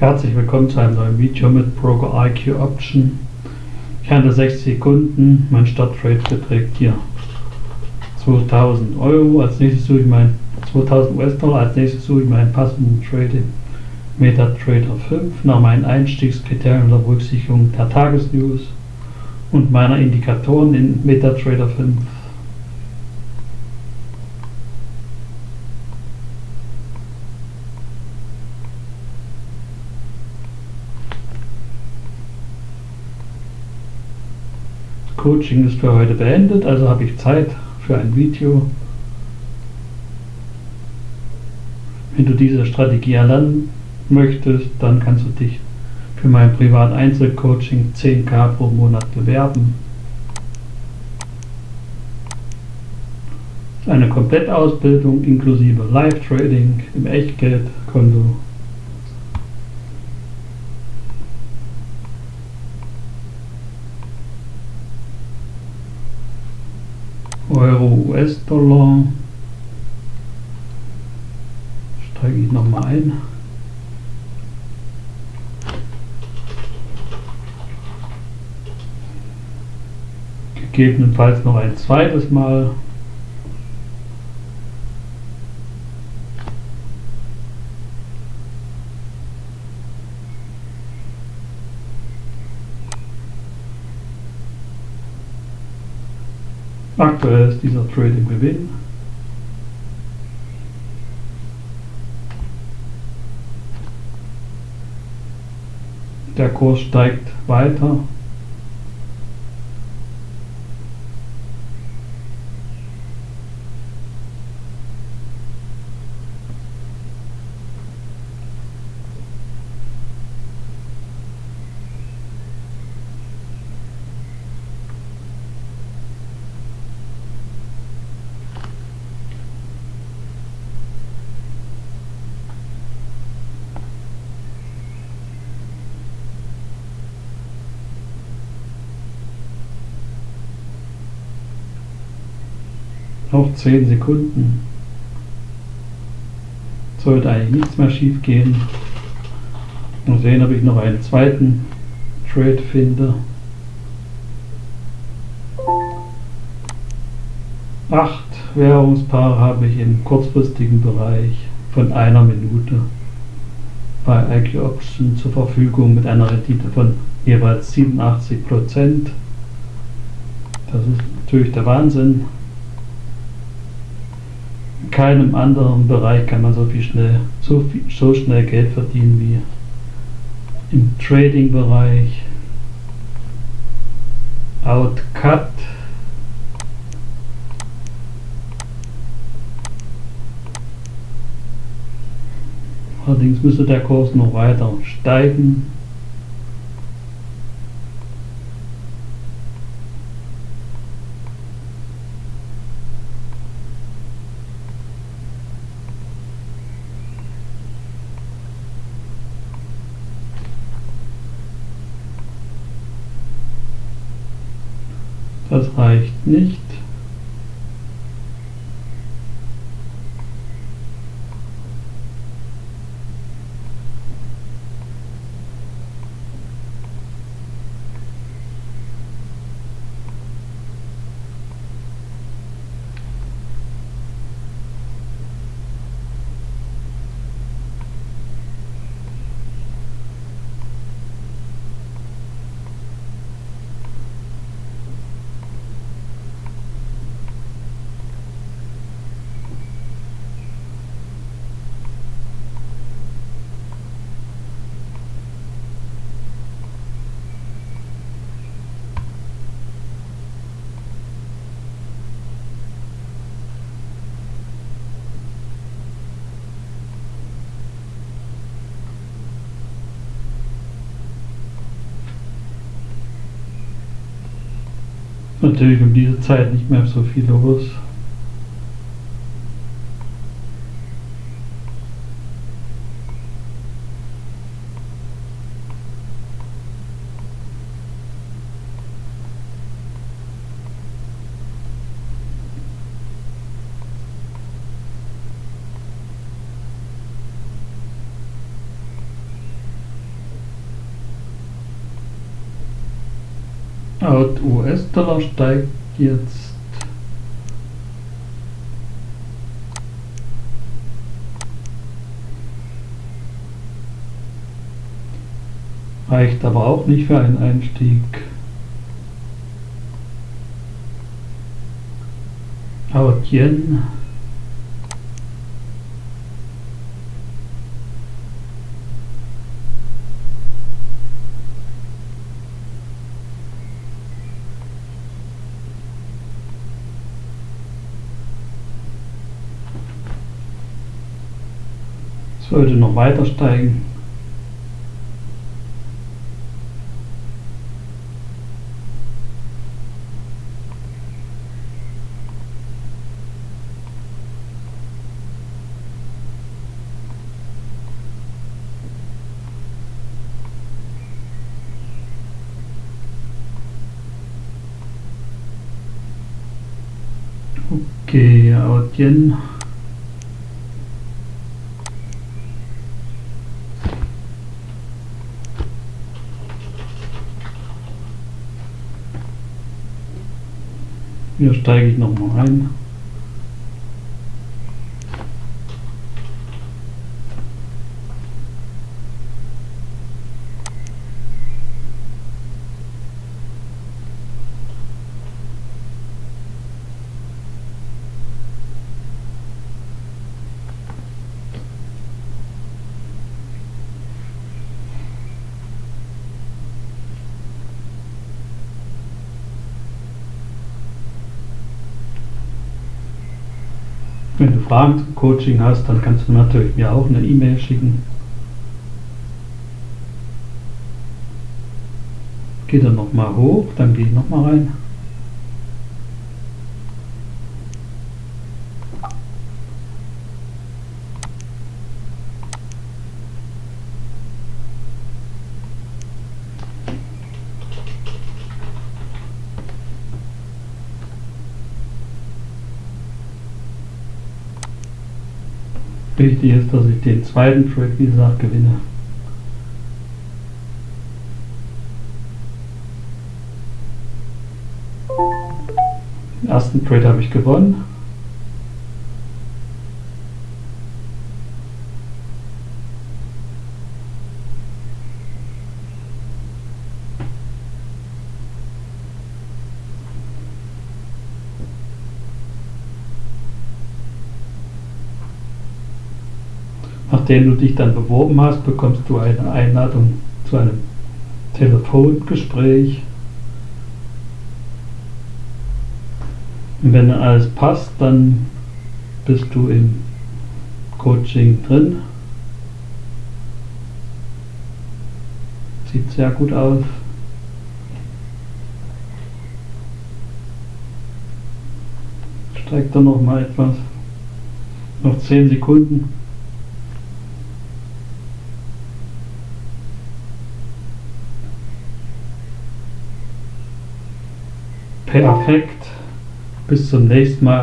Herzlich willkommen zu einem neuen Video mit Broker IQ Option. Ich handle 6 Sekunden, mein Starttrade beträgt hier 2000 Euro. Als nächstes suche ich mein 2000 US-Dollar, als nächstes suche ich meinen passenden Trade in MetaTrader 5 nach meinen Einstiegskriterien unter Berücksichtigung der Tagesnews und meiner Indikatoren in MetaTrader 5. Coaching ist für heute beendet, also habe ich Zeit für ein Video. Wenn du diese Strategie erlernen möchtest, dann kannst du dich für mein privat Einzelcoaching 10k pro Monat bewerben. Eine Komplettausbildung inklusive Live-Trading im Echtgeldkonto Euro, US-Dollar. Steige ich nochmal ein. Gegebenenfalls noch ein zweites Mal. Aktuell ist dieser Trade im Gewinn. Der Kurs steigt weiter. Noch 10 Sekunden. Sollte eigentlich nichts mehr schief gehen. Mal sehen, ob ich noch einen zweiten Trade finde. Acht Währungspaare habe ich im kurzfristigen Bereich von einer Minute bei IQ Option zur Verfügung mit einer Rendite von jeweils 87 Prozent. Das ist natürlich der Wahnsinn keinem anderen Bereich kann man so viel schnell, so, viel, so schnell Geld verdienen wie im Trading-Bereich. Outcut. Allerdings müsste der Kurs noch weiter steigen. Das reicht nicht. Natürlich um diese Zeit nicht mehr so viel los. Out US-Dollar steigt jetzt reicht aber auch nicht für einen Einstieg. Out Yen sollte noch weiter steigen. Okay, Audien. Hier steige ich nochmal ein. Wenn du Fragen zum Coaching hast, dann kannst du natürlich mir auch eine E-Mail schicken. Geh dann nochmal hoch, dann gehe ich nochmal rein. Wichtig ist, dass ich den zweiten Trade, wie gesagt, gewinne. Den ersten Trade habe ich gewonnen. Nachdem du dich dann beworben hast, bekommst du eine Einladung zu einem Telefongespräch. Und wenn alles passt, dann bist du im Coaching drin. Sieht sehr gut aus. Steigt dann noch mal etwas. Noch 10 Sekunden. Perfekt. Bis zum nächsten Mal.